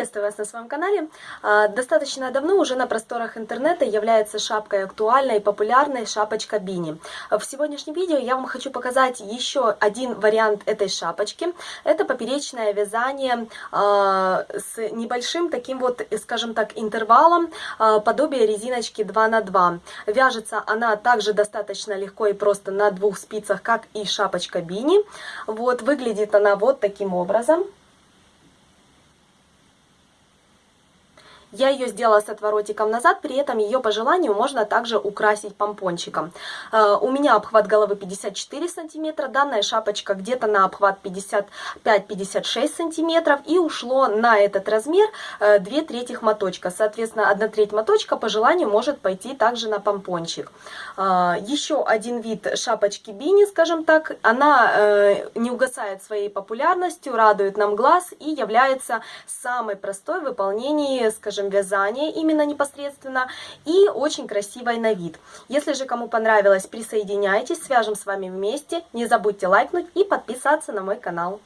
Приветствую вас на своем канале. А, достаточно давно уже на просторах интернета является шапкой актуальной и популярной шапочка Бини. В сегодняшнем видео я вам хочу показать еще один вариант этой шапочки. Это поперечное вязание а, с небольшим таким вот, скажем так, интервалом, а, подобие резиночки 2 на 2 Вяжется она также достаточно легко и просто на двух спицах, как и шапочка Бини. Вот, выглядит она вот таким образом. Я ее сделала с отворотиком назад, при этом ее по желанию можно также украсить помпончиком. Э, у меня обхват головы 54 сантиметра, данная шапочка где-то на обхват 55-56 сантиметров. И ушло на этот размер 2 э, третьих моточка. Соответственно, 1 треть моточка по желанию может пойти также на помпончик. Э, еще один вид шапочки бини, скажем так, она не угасает своей популярностью, радует нам глаз и является самой простой в выполнении, скажем скажем, вязание именно непосредственно и очень красивой на вид. Если же кому понравилось, присоединяйтесь, свяжем с вами вместе. Не забудьте лайкнуть и подписаться на мой канал.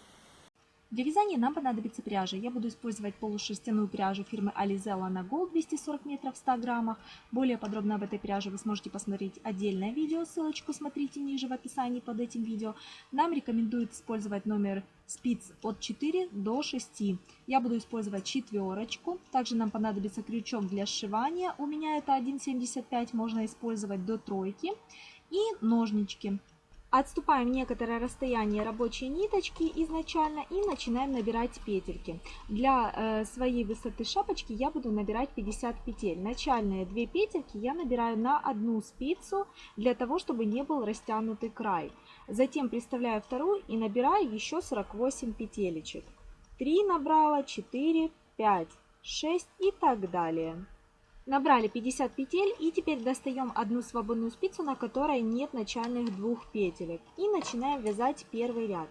Для вязания нам понадобится пряжа. Я буду использовать полушерстяную пряжу фирмы Alizella на Gold 240 метров в 100 граммах. Более подробно об этой пряже вы сможете посмотреть отдельное видео, ссылочку смотрите ниже в описании под этим видео. Нам рекомендуют использовать номер спиц от 4 до 6. Я буду использовать четверочку. Также нам понадобится крючок для сшивания. У меня это 1,75, можно использовать до тройки. И ножнички. Отступаем некоторое расстояние рабочей ниточки изначально и начинаем набирать петельки. Для э, своей высоты шапочки я буду набирать 50 петель. Начальные две петельки я набираю на одну спицу, для того, чтобы не был растянутый край. Затем приставляю вторую и набираю еще 48 петелечек. 3 набрала, 4, 5, 6 и так далее. Набрали 50 петель и теперь достаем одну свободную спицу, на которой нет начальных двух петелек. И начинаем вязать первый ряд.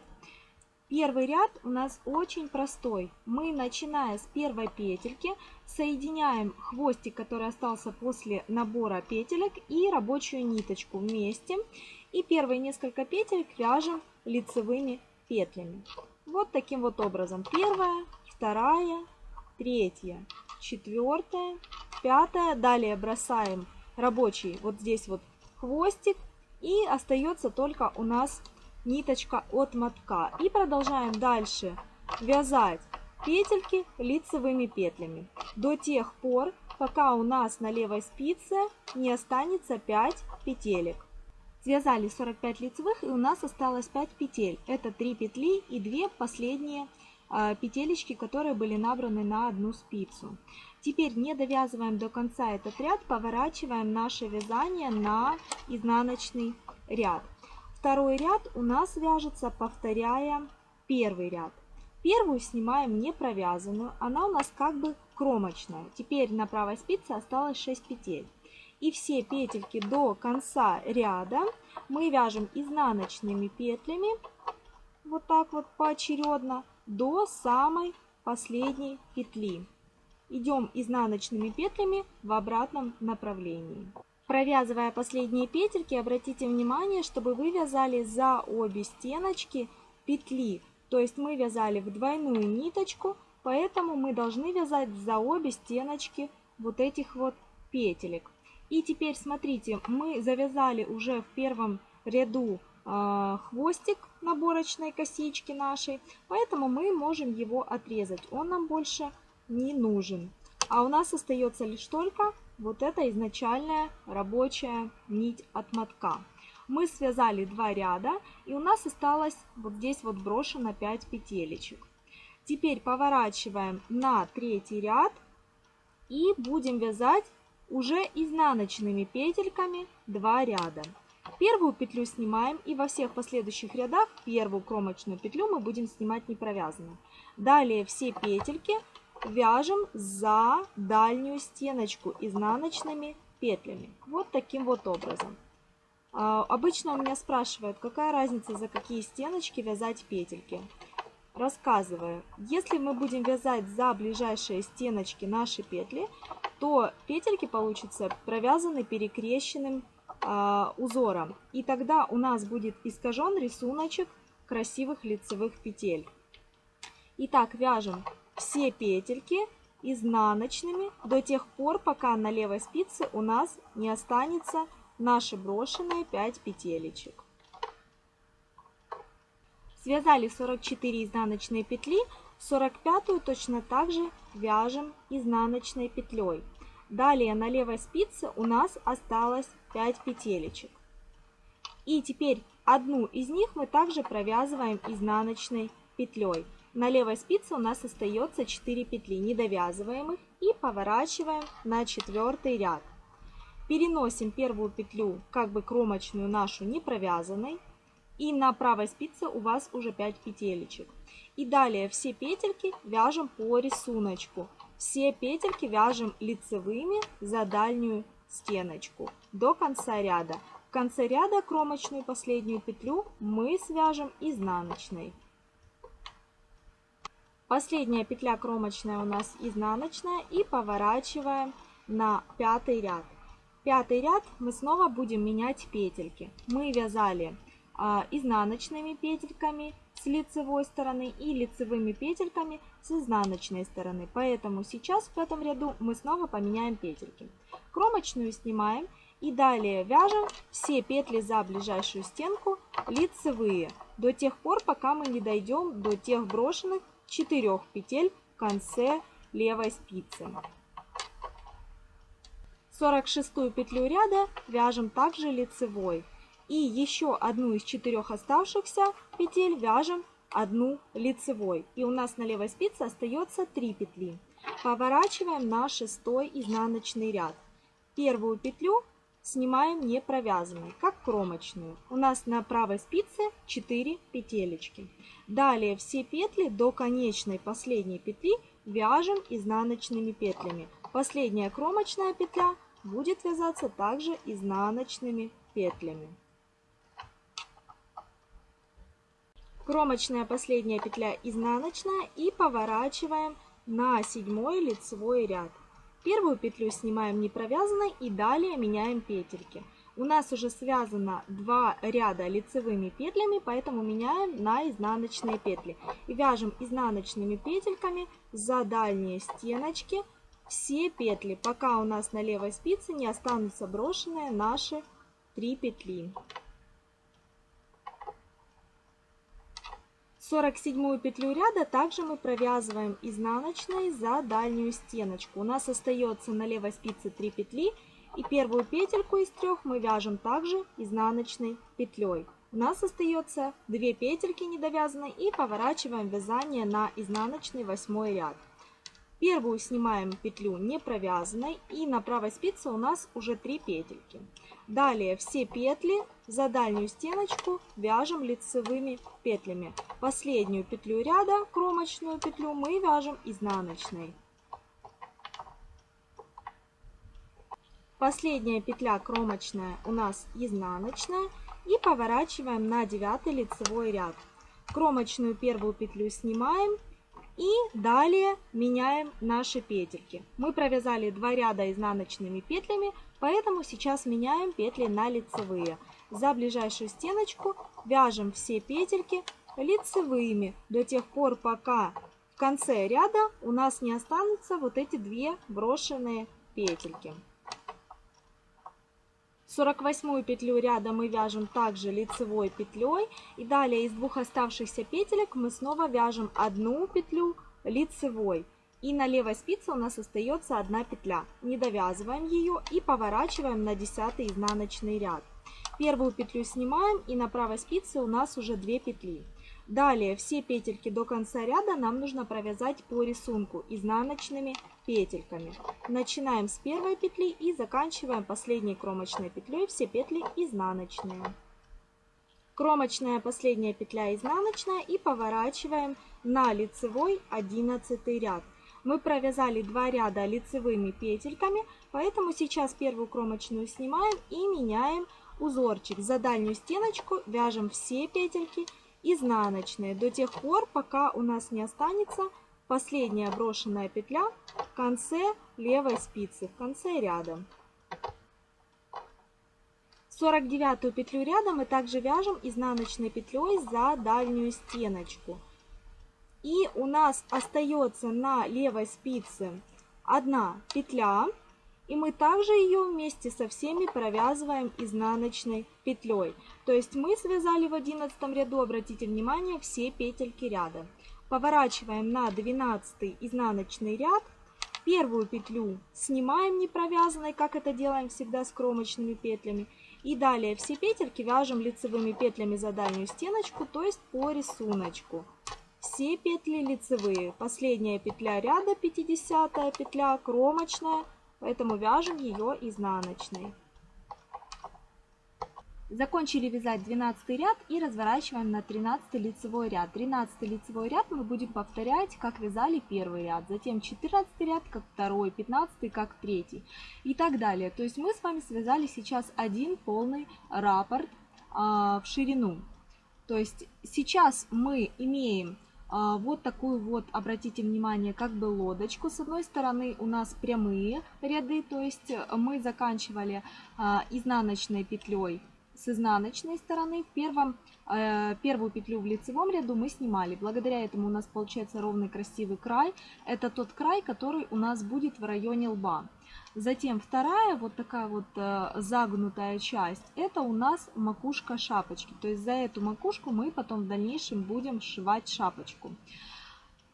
Первый ряд у нас очень простой. Мы, начиная с первой петельки, соединяем хвостик, который остался после набора петелек, и рабочую ниточку вместе. И первые несколько петель вяжем лицевыми петлями. Вот таким вот образом. Первая, вторая, третья, четвертая, пятая. Далее бросаем рабочий вот здесь вот хвостик. И остается только у нас ниточка от мотка. И продолжаем дальше вязать петельки лицевыми петлями. До тех пор, пока у нас на левой спице не останется 5 петелек. Связали 45 лицевых и у нас осталось 5 петель. Это 3 петли и 2 последние а, петелечки, которые были набраны на одну спицу. Теперь не довязываем до конца этот ряд, поворачиваем наше вязание на изнаночный ряд. Второй ряд у нас вяжется, повторяя первый ряд. Первую снимаем не провязанную, она у нас как бы кромочная. Теперь на правой спице осталось 6 петель. И все петельки до конца ряда мы вяжем изнаночными петлями, вот так вот поочередно, до самой последней петли. Идем изнаночными петлями в обратном направлении. Провязывая последние петельки, обратите внимание, чтобы вы вязали за обе стеночки петли. То есть мы вязали в двойную ниточку, поэтому мы должны вязать за обе стеночки вот этих вот петелек. И теперь смотрите, мы завязали уже в первом ряду э, хвостик наборочной косички нашей, поэтому мы можем его отрезать. Он нам больше не нужен. А у нас остается лишь только вот эта изначальная рабочая нить от мотка. Мы связали два ряда и у нас осталось вот здесь вот брошено 5 петелечек. Теперь поворачиваем на третий ряд и будем вязать уже изнаночными петельками 2 ряда. Первую петлю снимаем и во всех последующих рядах первую кромочную петлю мы будем снимать не провязанной. Далее все петельки вяжем за дальнюю стеночку изнаночными петлями. Вот таким вот образом. А, обычно у меня спрашивают, какая разница за какие стеночки вязать петельки. Рассказываю, если мы будем вязать за ближайшие стеночки наши петли, то петельки получатся провязаны перекрещенным э, узором. И тогда у нас будет искажен рисуночек красивых лицевых петель. Итак, вяжем все петельки изнаночными до тех пор, пока на левой спице у нас не останется наши брошенные 5 петелечек. Связали 44 изнаночные петли, 45 точно так же вяжем изнаночной петлей. Далее на левой спице у нас осталось 5 петелечек. И теперь одну из них мы также провязываем изнаночной петлей. На левой спице у нас остается 4 петли недовязываемых и поворачиваем на четвертый ряд. Переносим первую петлю, как бы кромочную нашу не провязанной. И на правой спице у вас уже 5 петелечек. И далее все петельки вяжем по рисунку. Все петельки вяжем лицевыми за дальнюю стеночку до конца ряда. В конце ряда кромочную последнюю петлю мы свяжем изнаночной. Последняя петля кромочная у нас изнаночная и поворачиваем на пятый ряд. Пятый ряд мы снова будем менять петельки. Мы вязали а, изнаночными петельками с лицевой стороны и лицевыми петельками с изнаночной стороны. Поэтому сейчас в этом ряду мы снова поменяем петельки. Кромочную снимаем и далее вяжем все петли за ближайшую стенку лицевые до тех пор, пока мы не дойдем до тех брошенных 4 петель в конце левой спицы. 46 петлю ряда вяжем также лицевой. И еще одну из четырех оставшихся петель вяжем одну лицевой. И у нас на левой спице остается 3 петли. Поворачиваем на шестой изнаночный ряд. Первую петлю снимаем не провязанной, как кромочную. У нас на правой спице 4 петелечки. Далее все петли до конечной последней петли вяжем изнаночными петлями. Последняя кромочная петля будет вязаться также изнаночными петлями. Кромочная последняя петля изнаночная и поворачиваем на седьмой лицевой ряд. Первую петлю снимаем не провязанной и далее меняем петельки. У нас уже связано два ряда лицевыми петлями, поэтому меняем на изнаночные петли. И вяжем изнаночными петельками за дальние стеночки все петли, пока у нас на левой спице не останутся брошенные наши три петли. 47 петлю ряда также мы провязываем изнаночной за дальнюю стеночку. У нас остается на левой спице 3 петли и первую петельку из трех мы вяжем также изнаночной петлей. У нас остается 2 петельки недовязанной и поворачиваем вязание на изнаночный восьмой ряд. Первую снимаем петлю не провязанной и на правой спице у нас уже 3 петельки. Далее все петли за дальнюю стеночку вяжем лицевыми петлями. Последнюю петлю ряда, кромочную петлю, мы вяжем изнаночной. Последняя петля кромочная у нас изнаночная и поворачиваем на 9 лицевой ряд. Кромочную первую петлю снимаем и далее меняем наши петельки. Мы провязали два ряда изнаночными петлями, поэтому сейчас меняем петли на лицевые. За ближайшую стеночку вяжем все петельки лицевыми до тех пор, пока в конце ряда у нас не останутся вот эти две брошенные петельки. 48 петлю ряда мы вяжем также лицевой петлей. И далее из двух оставшихся петелек мы снова вяжем одну петлю лицевой. И на левой спице у нас остается одна петля. Не довязываем ее и поворачиваем на 10 изнаночный ряд. Первую петлю снимаем и на правой спице у нас уже 2 петли. Далее все петельки до конца ряда нам нужно провязать по рисунку изнаночными петельками. Начинаем с первой петли и заканчиваем последней кромочной петлей все петли изнаночные. Кромочная последняя петля изнаночная и поворачиваем на лицевой 11 ряд. Мы провязали два ряда лицевыми петельками, поэтому сейчас первую кромочную снимаем и меняем узорчик. За дальнюю стеночку вяжем все петельки изнаночные до тех пор, пока у нас не останется последняя брошенная петля в конце левой спицы, в конце ряда. 49 петлю ряда мы также вяжем изнаночной петлей за дальнюю стеночку. И у нас остается на левой спице одна петля. И мы также ее вместе со всеми провязываем изнаночной петлей. То есть мы связали в 11 ряду, обратите внимание, все петельки ряда. Поворачиваем на 12 изнаночный ряд. Первую петлю снимаем не провязанной, как это делаем всегда с кромочными петлями. И далее все петельки вяжем лицевыми петлями за дальнюю стеночку, то есть по рисунку. Все петли лицевые. Последняя петля ряда, 50 петля, кромочная, поэтому вяжем ее изнаночной. Закончили вязать 12 ряд и разворачиваем на 13 лицевой ряд. 13 лицевой ряд мы будем повторять, как вязали первый ряд, затем 14 ряд, как второй, 15 как третий и так далее. То есть мы с вами связали сейчас один полный раппорт а, в ширину. То есть сейчас мы имеем вот такую вот, обратите внимание, как бы лодочку. С одной стороны у нас прямые ряды, то есть мы заканчивали а, изнаночной петлей с изнаночной стороны. В первом, э, первую петлю в лицевом ряду мы снимали. Благодаря этому у нас получается ровный красивый край. Это тот край, который у нас будет в районе лба. Затем вторая вот такая вот э, загнутая часть, это у нас макушка шапочки. То есть за эту макушку мы потом в дальнейшем будем сшивать шапочку.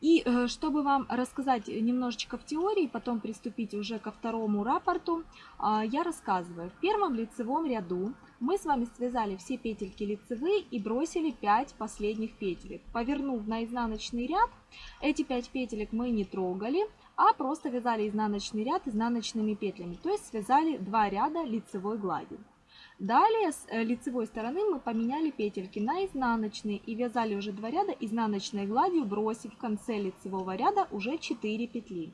И э, чтобы вам рассказать немножечко в теории, потом приступить уже ко второму рапорту, э, я рассказываю. В первом лицевом ряду мы с вами связали все петельки лицевые и бросили 5 последних петелек. Повернув на изнаночный ряд, эти 5 петелек мы не трогали, а просто вязали изнаночный ряд изнаночными петлями, то есть связали 2 ряда лицевой глади. Далее с э, лицевой стороны мы поменяли петельки на изнаночные и вязали уже 2 ряда изнаночной гладью, бросив в конце лицевого ряда уже 4 петли.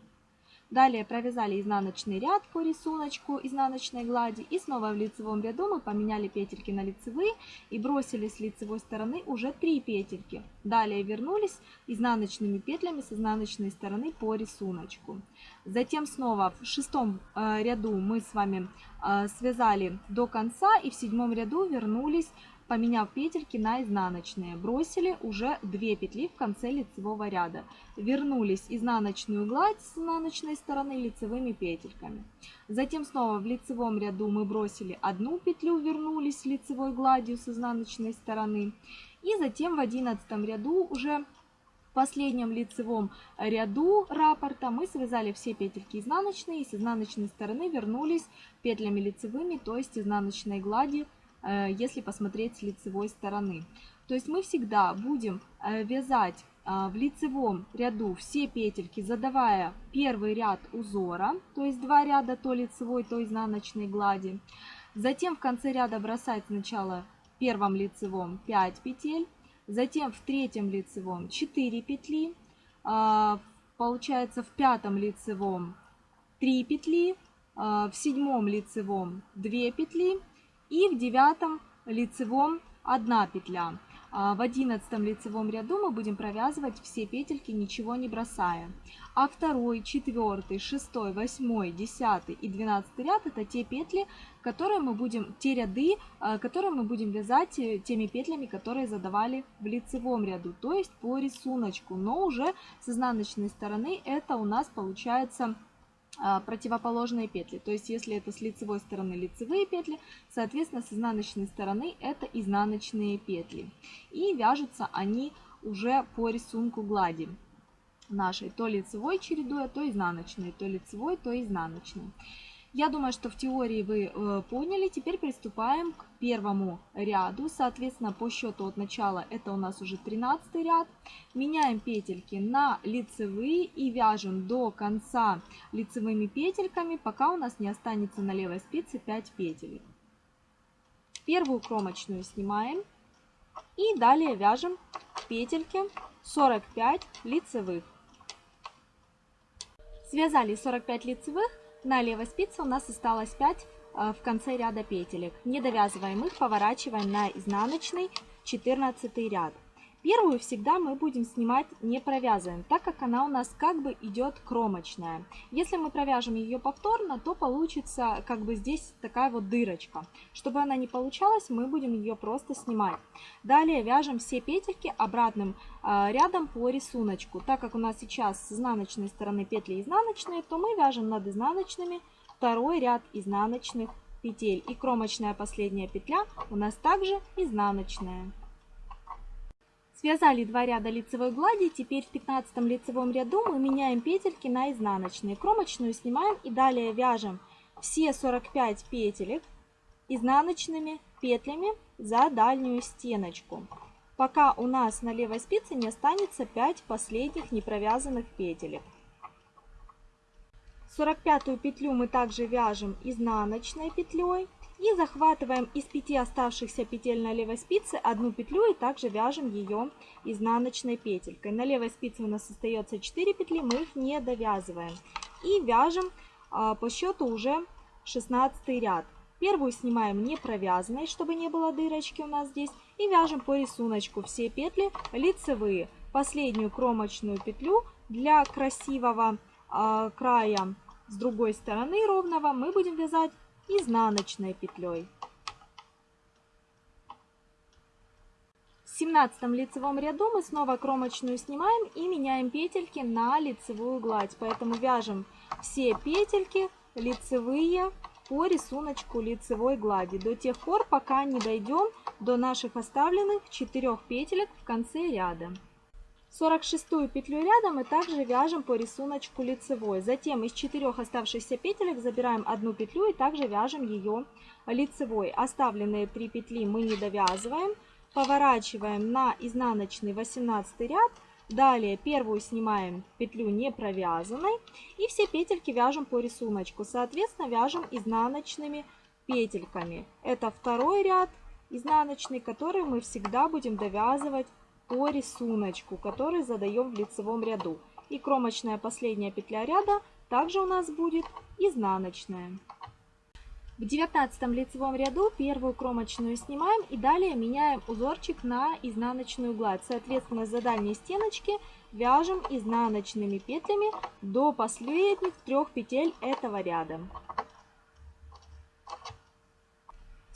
Далее провязали изнаночный ряд по рисунку изнаночной глади и снова в лицевом ряду мы поменяли петельки на лицевые и бросили с лицевой стороны уже 3 петельки. Далее вернулись изнаночными петлями с изнаночной стороны по рисунку. Затем снова в шестом э, ряду мы с вами э, связали до конца и в седьмом ряду вернулись поменяв петельки на изнаночные. Бросили уже 2 петли в конце лицевого ряда. Вернулись изнаночную гладь с изнаночной стороны лицевыми петельками. Затем снова в лицевом ряду мы бросили одну петлю, вернулись лицевой гладью с изнаночной стороны. И затем в одиннадцатом ряду уже в последнем лицевом ряду раппорта мы связали все петельки изнаночные и с изнаночной стороны вернулись петлями лицевыми, то есть изнаночной гладью если посмотреть с лицевой стороны. То есть мы всегда будем э, вязать э, в лицевом ряду все петельки, задавая первый ряд узора, то есть два ряда то лицевой, то изнаночной глади. Затем в конце ряда бросать сначала в первом лицевом 5 петель, затем в третьем лицевом 4 петли, получается в пятом лицевом 3 петли, в седьмом лицевом 2 петли и в девятом лицевом 1 петля. А в одиннадцатом лицевом ряду мы будем провязывать все петельки, ничего не бросая. А второй, четвертый, шестой, восьмой, десятый и двенадцатый ряд это те петли, которые мы будем, те ряды, а, которые мы будем вязать э, теми петлями, которые задавали в лицевом ряду, то есть по рисунку. Но уже с изнаночной стороны это у нас получается противоположные петли. То есть, если это с лицевой стороны лицевые петли, соответственно, с изнаночной стороны это изнаночные петли. И вяжутся они уже по рисунку глади нашей, то лицевой чередуя, то изнаночной, то лицевой, то изнаночной. Я думаю, что в теории вы э, поняли. Теперь приступаем к первому ряду. Соответственно, по счету от начала это у нас уже 13 ряд. Меняем петельки на лицевые и вяжем до конца лицевыми петельками, пока у нас не останется на левой спице 5 петель. Первую кромочную снимаем и далее вяжем петельки 45 лицевых. Связали 45 лицевых. На левой спице у нас осталось 5 э, в конце ряда петелек. Не довязываем их, поворачиваем на изнаночный 14 ряд. Первую всегда мы будем снимать не провязываем, так как она у нас как бы идет кромочная. Если мы провяжем ее повторно, то получится как бы здесь такая вот дырочка. Чтобы она не получалась, мы будем ее просто снимать. Далее вяжем все петельки обратным э, рядом по рисунку. Так как у нас сейчас с изнаночной стороны петли изнаночные, то мы вяжем над изнаночными второй ряд изнаночных петель. И кромочная последняя петля у нас также изнаночная. Связали два ряда лицевой глади, теперь в 15 лицевом ряду мы меняем петельки на изнаночные. Кромочную снимаем и далее вяжем все 45 петелек изнаночными петлями за дальнюю стеночку. Пока у нас на левой спице не останется 5 последних непровязанных петелек. 45 петлю мы также вяжем изнаночной петлей и захватываем из 5 оставшихся петель на левой спице одну петлю и также вяжем ее изнаночной петелькой. На левой спице у нас остается 4 петли, мы их не довязываем. И вяжем а, по счету уже 16 ряд. Первую снимаем не провязанной, чтобы не было дырочки у нас здесь. И вяжем по рисунку все петли лицевые. Последнюю кромочную петлю для красивого э, края с другой стороны ровного мы будем вязать изнаночной петлей. В 17 лицевом ряду мы снова кромочную снимаем и меняем петельки на лицевую гладь. Поэтому вяжем все петельки лицевые по рисунку лицевой глади до тех пор, пока не дойдем до наших оставленных 4 петелек в конце ряда. 46 петлю ряда мы также вяжем по рисунку лицевой. Затем из 4 оставшихся петелек забираем одну петлю и также вяжем ее лицевой. Оставленные 3 петли мы не довязываем. Поворачиваем на изнаночный 18 ряд. Далее первую снимаем петлю не провязанной. И все петельки вяжем по рисунку. Соответственно, вяжем изнаночными петельками. Это второй ряд изнаночный, который мы всегда будем довязывать по рисунку, который задаем в лицевом ряду. И кромочная последняя петля ряда также у нас будет изнаночная. В 19 лицевом ряду первую кромочную снимаем и далее меняем узорчик на изнаночную гладь. Соответственно, за дальней стеночки вяжем изнаночными петлями до последних трех петель этого ряда.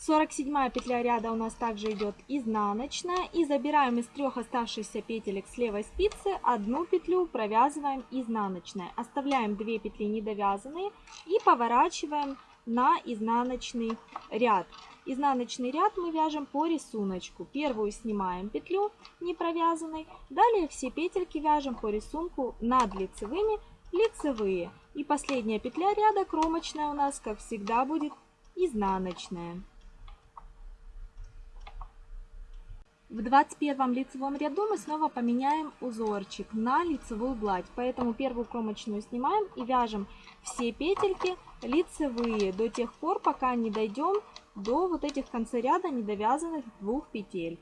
47 петля ряда у нас также идет изнаночная. И забираем из трех оставшихся петелек с левой спицы одну петлю, провязываем изнаночной. Оставляем 2 петли недовязанные и поворачиваем на изнаночный ряд. Изнаночный ряд мы вяжем по рисунку. Первую снимаем петлю не провязанной. Далее все петельки вяжем по рисунку над лицевыми лицевые. И последняя петля ряда кромочная у нас, как всегда, будет изнаночная. В 21 лицевом ряду мы снова поменяем узорчик на лицевую гладь. Поэтому первую кромочную снимаем и вяжем все петельки лицевые до тех пор, пока не дойдем до вот этих в конце ряда недовязанных двух петель.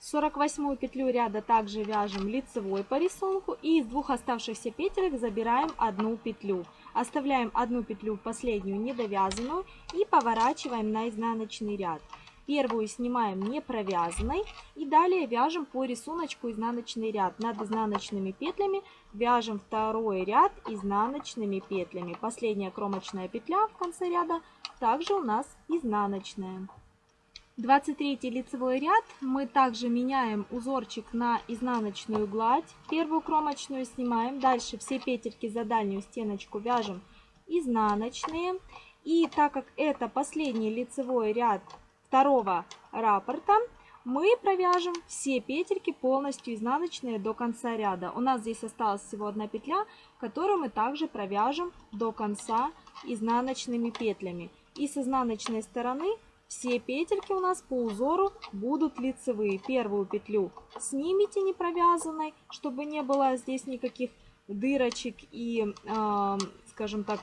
48 петлю ряда также вяжем лицевой по рисунку и из двух оставшихся петелек забираем одну петлю. Оставляем одну петлю последнюю недовязанную и поворачиваем на изнаночный ряд. Первую снимаем не провязанной и далее вяжем по рисунку изнаночный ряд. Над изнаночными петлями вяжем второй ряд изнаночными петлями. Последняя кромочная петля в конце ряда также у нас изнаночная. 23 лицевой ряд мы также меняем узорчик на изнаночную гладь. Первую кромочную снимаем. Дальше все петельки за дальнюю стеночку вяжем изнаночные. И так как это последний лицевой ряд второго раппорта, мы провяжем все петельки полностью изнаночные до конца ряда. У нас здесь осталась всего одна петля, которую мы также провяжем до конца изнаночными петлями. И с изнаночной стороны все петельки у нас по узору будут лицевые. Первую петлю снимите не провязанной, чтобы не было здесь никаких дырочек. И, э, скажем так,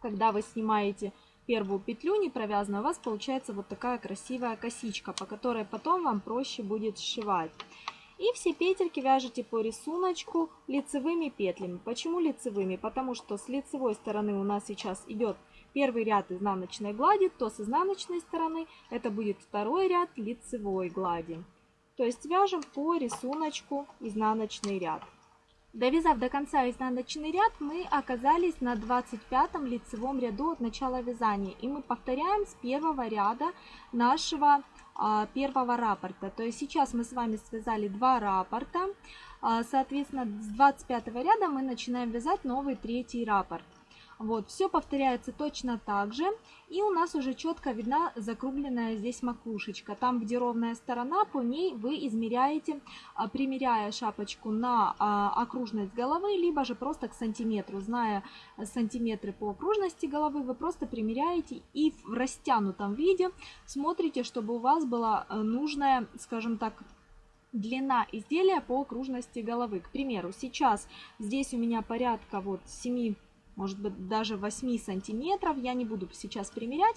когда вы снимаете первую петлю не провязанную, у вас получается вот такая красивая косичка, по которой потом вам проще будет сшивать. И все петельки вяжете по рисунку лицевыми петлями. Почему лицевыми? Потому что с лицевой стороны у нас сейчас идет первый ряд изнаночной глади, то с изнаночной стороны это будет второй ряд лицевой глади. То есть вяжем по рисунку изнаночный ряд. Довязав до конца изнаночный ряд, мы оказались на 25 лицевом ряду от начала вязания. И мы повторяем с первого ряда нашего а, первого раппорта. То есть сейчас мы с вами связали два раппорта. А, соответственно, с 25 ряда мы начинаем вязать новый третий раппорт. Вот, все повторяется точно так же. И у нас уже четко видна закругленная здесь макушечка. Там, где ровная сторона, по ней вы измеряете, а, примеряя шапочку на а, окружность головы, либо же просто к сантиметру. Зная сантиметры по окружности головы, вы просто примеряете и в растянутом виде смотрите, чтобы у вас была э, нужная, скажем так, длина изделия по окружности головы. К примеру, сейчас здесь у меня порядка вот 7 может быть даже 8 сантиметров, я не буду сейчас примерять,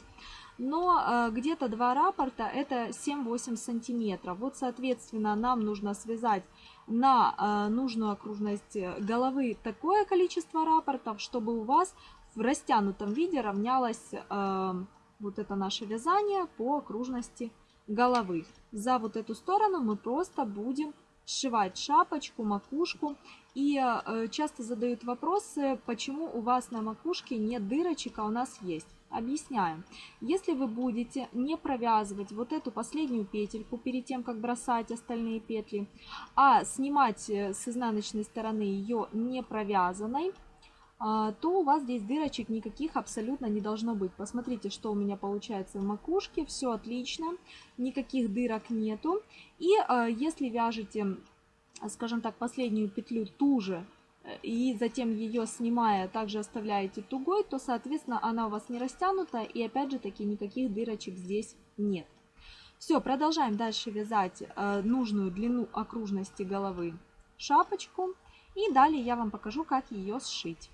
но э, где-то два раппорта это 7-8 сантиметров. Вот, соответственно, нам нужно связать на э, нужную окружность головы такое количество раппортов, чтобы у вас в растянутом виде равнялось э, вот это наше вязание по окружности головы. За вот эту сторону мы просто будем сшивать шапочку, макушку. И э, часто задают вопросы, почему у вас на макушке нет дырочек, а у нас есть. Объясняем. Если вы будете не провязывать вот эту последнюю петельку перед тем, как бросать остальные петли, а снимать э, с изнаночной стороны ее не провязанной, то у вас здесь дырочек никаких абсолютно не должно быть. Посмотрите, что у меня получается в макушке. Все отлично, никаких дырок нету. И а, если вяжете, скажем так, последнюю петлю ту же, э, и затем ее снимая также оставляете тугой, то, соответственно, она у вас не растянута, и опять же таки никаких дырочек здесь нет. Все, продолжаем дальше вязать э, нужную длину окружности головы шапочку. И далее я вам покажу, как ее сшить.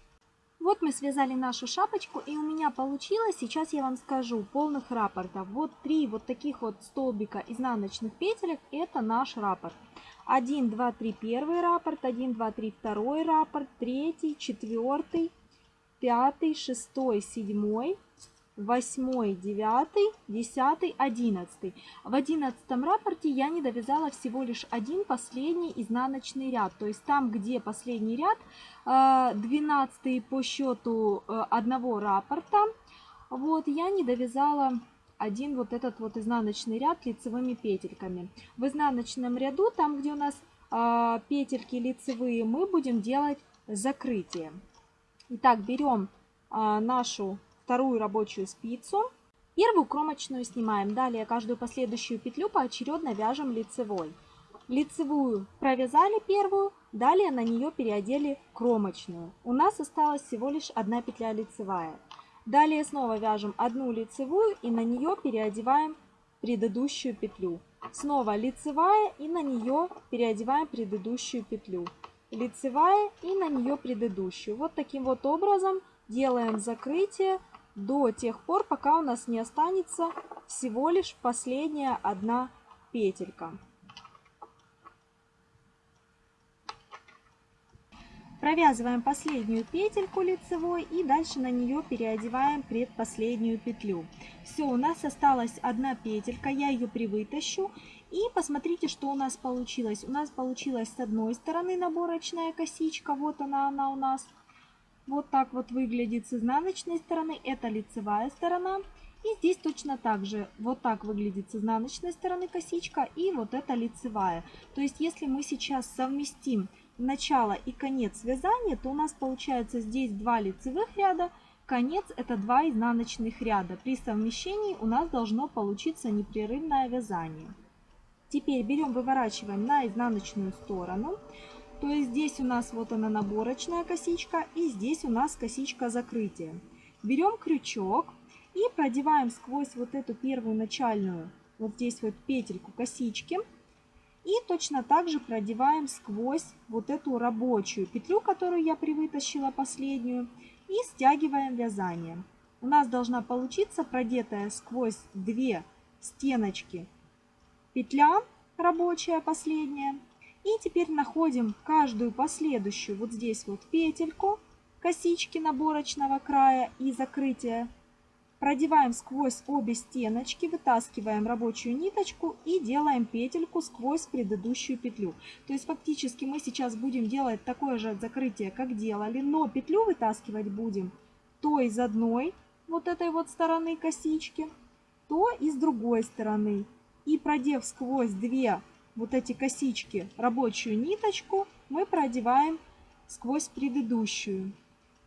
Вот мы связали нашу шапочку, и у меня получилось, сейчас я вам скажу, полных раппортов. Вот три вот таких вот столбика изнаночных петелек, это наш раппорт. 1, 2, 3 первый раппорт, 1, 2, 3 второй раппорт, третий, четвертый, пятый, шестой, седьмой, восьмой, девятый, десятый, одиннадцатый. В одиннадцатом рапорте я не довязала всего лишь один последний изнаночный ряд. То есть там, где последний ряд, э, двенадцатый по счету э, одного рапорта, вот, я не довязала один вот этот вот изнаночный ряд лицевыми петельками. В изнаночном ряду, там, где у нас э, петельки лицевые, мы будем делать закрытие. Итак, берем нашу вторую рабочую спицу. Первую кромочную снимаем. Далее каждую последующую петлю поочередно вяжем лицевой. Лицевую провязали первую, далее на нее переодели кромочную. У нас осталась всего лишь одна петля лицевая. Далее снова вяжем одну лицевую и на нее переодеваем предыдущую петлю. Снова лицевая и на нее переодеваем предыдущую петлю. Лицевая и на нее предыдущую. Вот таким вот образом делаем закрытие до тех пор, пока у нас не останется всего лишь последняя одна петелька. Провязываем последнюю петельку лицевой и дальше на нее переодеваем предпоследнюю петлю. Все, у нас осталась одна петелька, я ее привытащу. И посмотрите, что у нас получилось. У нас получилась с одной стороны наборочная косичка, вот она, она у нас. Вот так вот выглядит с изнаночной стороны. Это лицевая сторона. И здесь точно так же. Вот так выглядит с изнаночной стороны косичка. И вот это лицевая. То есть если мы сейчас совместим начало и конец вязания, то у нас получается здесь два лицевых ряда. Конец это два изнаночных ряда. При совмещении у нас должно получиться непрерывное вязание. Теперь берем, выворачиваем на изнаночную сторону. То есть здесь у нас вот она наборочная косичка и здесь у нас косичка закрытия. Берем крючок и продеваем сквозь вот эту первую начальную, вот здесь вот петельку косички. И точно так же продеваем сквозь вот эту рабочую петлю, которую я привытащила последнюю. И стягиваем вязание. У нас должна получиться продетая сквозь две стеночки петля рабочая последняя. И теперь находим каждую последующую вот здесь вот петельку косички наборочного края и закрытия Продеваем сквозь обе стеночки, вытаскиваем рабочую ниточку и делаем петельку сквозь предыдущую петлю. То есть фактически мы сейчас будем делать такое же закрытие, как делали, но петлю вытаскивать будем то из одной вот этой вот стороны косички, то и с другой стороны. И продев сквозь две вот эти косички рабочую ниточку, мы продеваем сквозь предыдущую.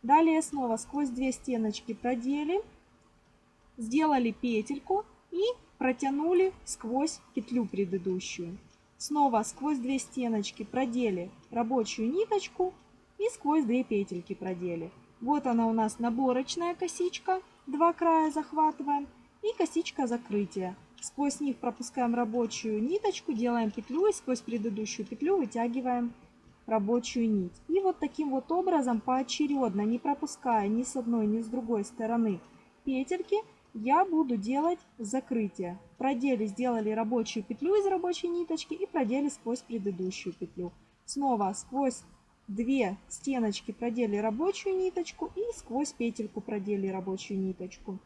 Далее снова сквозь две стеночки продели сделали петельку и протянули сквозь петлю предыдущую. Снова сквозь две стеночки продели рабочую ниточку и сквозь две петельки продели. Вот она у нас наборочная косичка, два края захватываем и косичка закрытия. Сквозь них пропускаем рабочую ниточку, делаем петлю и сквозь предыдущую петлю вытягиваем рабочую нить. И вот таким вот образом поочередно, не пропуская ни с одной, ни с другой стороны петельки, я буду делать закрытие. Продели сделали рабочую петлю из рабочей ниточки и продели сквозь предыдущую петлю. Снова сквозь две стеночки продели рабочую ниточку и сквозь петельку продели рабочую ниточку.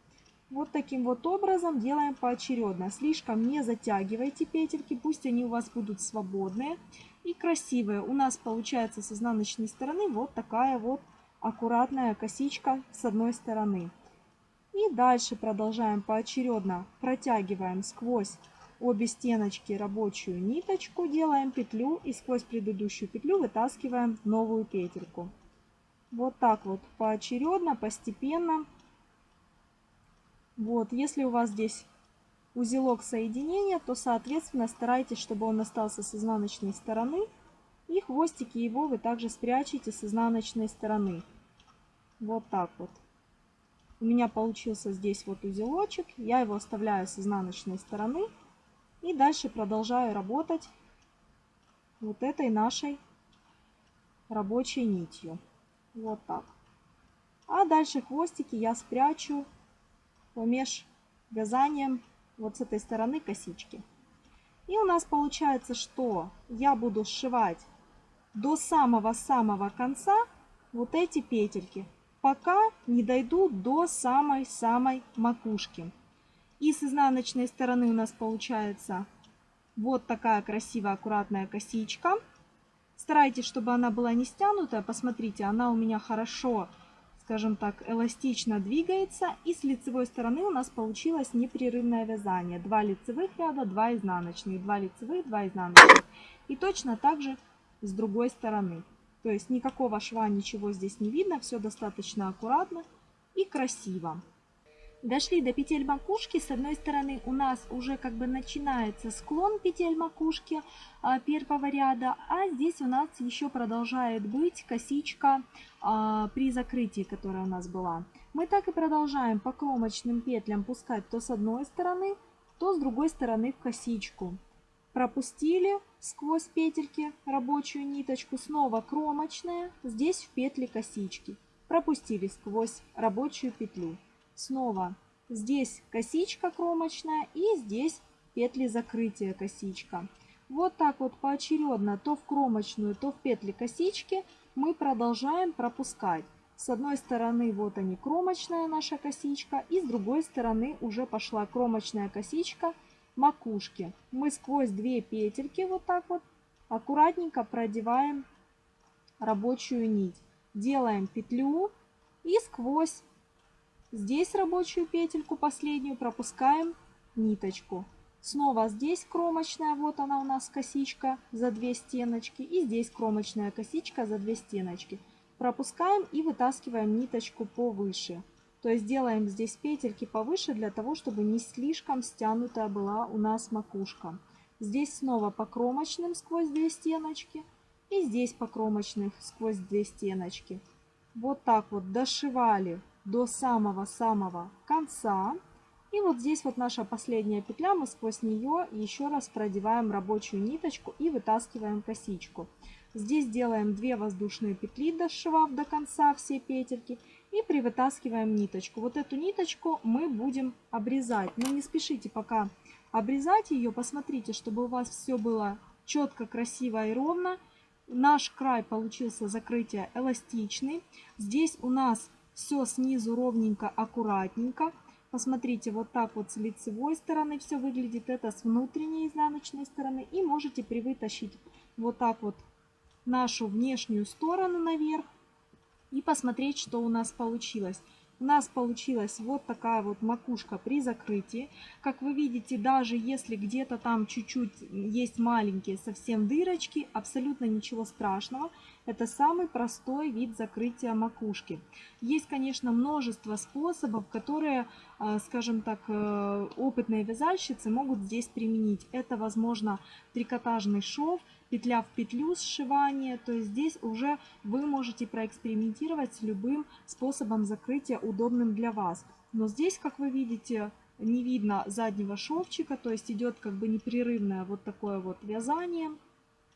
Вот таким вот образом делаем поочередно. Слишком не затягивайте петельки, пусть они у вас будут свободные и красивые. У нас получается с изнаночной стороны вот такая вот аккуратная косичка с одной стороны. И дальше продолжаем поочередно. Протягиваем сквозь обе стеночки рабочую ниточку, делаем петлю и сквозь предыдущую петлю вытаскиваем новую петельку. Вот так вот поочередно, постепенно. Вот, если у вас здесь узелок соединения, то, соответственно, старайтесь, чтобы он остался с изнаночной стороны. И хвостики его вы также спрячете с изнаночной стороны. Вот так вот. У меня получился здесь вот узелочек. Я его оставляю с изнаночной стороны. И дальше продолжаю работать вот этой нашей рабочей нитью. Вот так. А дальше хвостики я спрячу помеж вязанием вот с этой стороны косички. И у нас получается, что я буду сшивать до самого-самого конца вот эти петельки пока не дойду до самой-самой макушки. И с изнаночной стороны у нас получается вот такая красивая аккуратная косичка. Старайтесь, чтобы она была не стянутая. Посмотрите, она у меня хорошо, скажем так, эластично двигается. И с лицевой стороны у нас получилось непрерывное вязание. Два лицевых ряда, два изнаночных. Два лицевых, два изнаночных. И точно так же с другой стороны. То есть никакого шва, ничего здесь не видно, все достаточно аккуратно и красиво. Дошли до петель макушки. С одной стороны у нас уже как бы начинается склон петель макушки а, первого ряда, а здесь у нас еще продолжает быть косичка а, при закрытии, которая у нас была. Мы так и продолжаем по кромочным петлям пускать то с одной стороны, то с другой стороны в косичку. Пропустили сквозь петельки рабочую ниточку, снова кромочная, здесь в петли косички. Пропустили сквозь рабочую петлю. Снова здесь косичка кромочная и здесь петли закрытия косичка. Вот так вот поочередно, то в кромочную, то в петли косички мы продолжаем пропускать. С одной стороны вот они кромочная наша косичка и с другой стороны уже пошла кромочная косичка – макушки мы сквозь две петельки вот так вот аккуратненько продеваем рабочую нить. Делаем петлю и сквозь здесь рабочую петельку последнюю пропускаем ниточку. Снова здесь кромочная, вот она у нас косичка за две стеночки. И здесь кромочная косичка за две стеночки. Пропускаем и вытаскиваем ниточку повыше. То есть делаем здесь петельки повыше для того, чтобы не слишком стянутая была у нас макушка. Здесь снова по кромочным сквозь две стеночки. И здесь по кромочных сквозь две стеночки. Вот так вот дошивали до самого-самого конца. И вот здесь вот наша последняя петля, мы сквозь нее еще раз продеваем рабочую ниточку и вытаскиваем косичку. Здесь делаем 2 воздушные петли, дошивав до конца все петельки. И привытаскиваем ниточку. Вот эту ниточку мы будем обрезать. Но не спешите пока обрезать ее. Посмотрите, чтобы у вас все было четко, красиво и ровно. Наш край получился закрытие эластичный. Здесь у нас все снизу ровненько, аккуратненько. Посмотрите, вот так вот с лицевой стороны все выглядит, это с внутренней изнаночной стороны. И можете привытащить вот так вот нашу внешнюю сторону наверх и посмотреть, что у нас получилось. У нас получилась вот такая вот макушка при закрытии. Как вы видите, даже если где-то там чуть-чуть есть маленькие совсем дырочки, абсолютно ничего страшного. Это самый простой вид закрытия макушки. Есть, конечно, множество способов, которые, э, скажем так, э, опытные вязальщицы могут здесь применить. Это, возможно, трикотажный шов, петля в петлю сшивание. То есть здесь уже вы можете проэкспериментировать с любым способом закрытия, удобным для вас. Но здесь, как вы видите, не видно заднего шовчика, то есть идет как бы непрерывное вот такое вот вязание.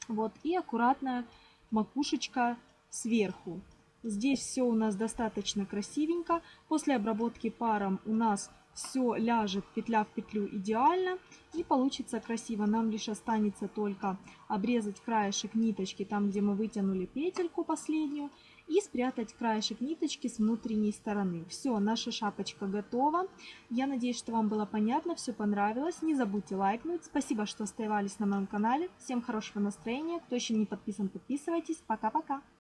Вот, и аккуратная макушечка сверху. Здесь все у нас достаточно красивенько. После обработки паром у нас все ляжет петля в петлю идеально и получится красиво. Нам лишь останется только обрезать краешек ниточки там, где мы вытянули петельку последнюю и спрятать краешек ниточки с внутренней стороны. Все, наша шапочка готова. Я надеюсь, что вам было понятно, все понравилось. Не забудьте лайкнуть. Спасибо, что оставались на моем канале. Всем хорошего настроения. Кто еще не подписан, подписывайтесь. Пока-пока.